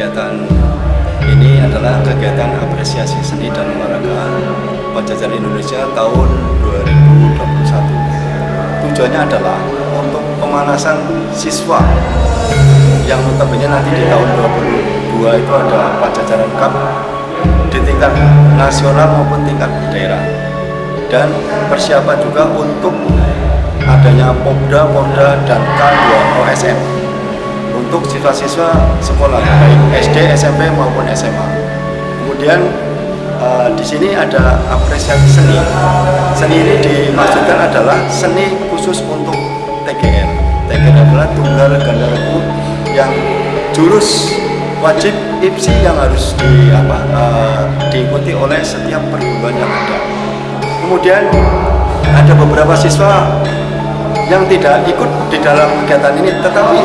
kegiatan ini adalah kegiatan apresiasi seni dan olahraga Pajajaran Indonesia tahun 2021. Tujuannya adalah untuk pemanasan siswa yang notabene nanti di tahun 2022 itu ada Pajajaran Cup di tingkat nasional maupun tingkat daerah dan persiapan juga untuk adanya Popda, Popda, dan K2 OSM untuk siswa-siswa sekolah baik SD, SMP maupun SMA. Kemudian uh, di sini ada apresiasi seni. Seni ini dimaksudkan adalah seni khusus untuk TGR. TGR adalah tunggal gandaraku yang jurus wajib IPSI yang harus di, apa, uh, diikuti oleh setiap perguruan yang ada. Kemudian ada beberapa siswa yang tidak ikut di dalam kegiatan ini, tetapi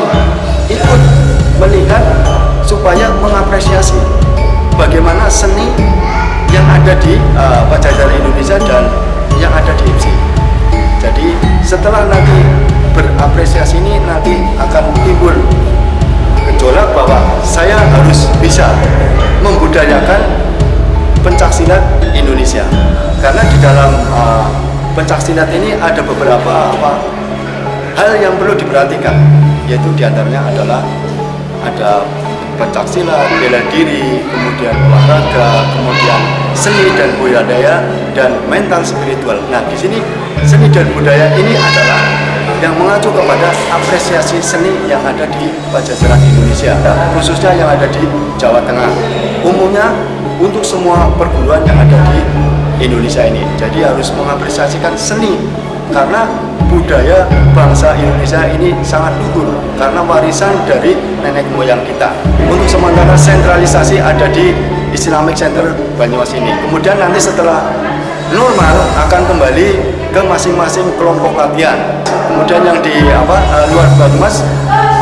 mengapresiasi bagaimana seni yang ada di uh, Pajajaran Indonesia dan yang ada di IPSI. Jadi setelah nanti berapresiasi ini nanti akan timbul gejolak bahwa saya harus bisa membudayakan pencaksilat Indonesia karena di dalam uh, pencaksilat ini ada beberapa apa hal yang perlu diperhatikan yaitu di antaranya adalah ada pencak silat, bela diri, kemudian olahraga, kemudian seni dan budaya dan mental spiritual. Nah, di sini seni dan budaya ini adalah yang mengacu kepada apresiasi seni yang ada di Pajajaran Indonesia, khususnya yang ada di Jawa Tengah. Umumnya untuk semua perguruan yang ada di Indonesia ini. Jadi harus mengapresiasikan seni karena budaya bangsa Indonesia ini sangat luhur karena warisan dari nenek moyang kita. Untuk sementara sentralisasi ada di Islamic Center Banyumas ini. Kemudian nanti setelah normal akan kembali ke masing-masing kelompok latihan. Kemudian yang di apa uh, luar Banyumas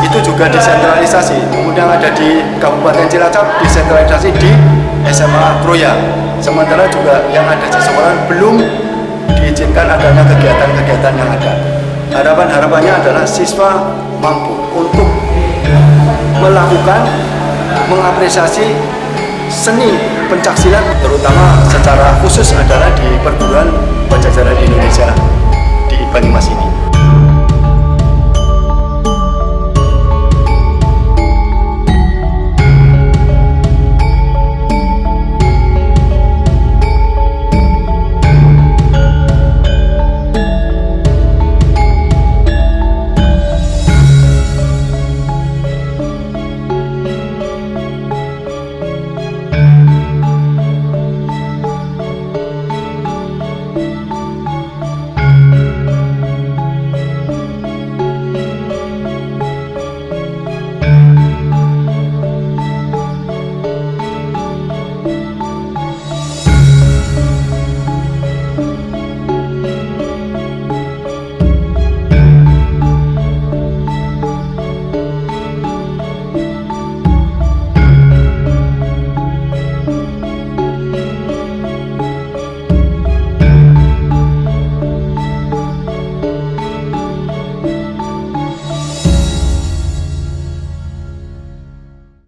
itu juga desentralisasi. Kemudian ada di Kabupaten Cilacap desentralisasi di SMA Kroya. Sementara juga yang ada di sekolah belum diizinkan adanya kegiatan-kegiatan yang ada. Harapan-harapannya adalah siswa mampu untuk melakukan mengapresiasi seni pencaksilat terutama secara khusus adalah di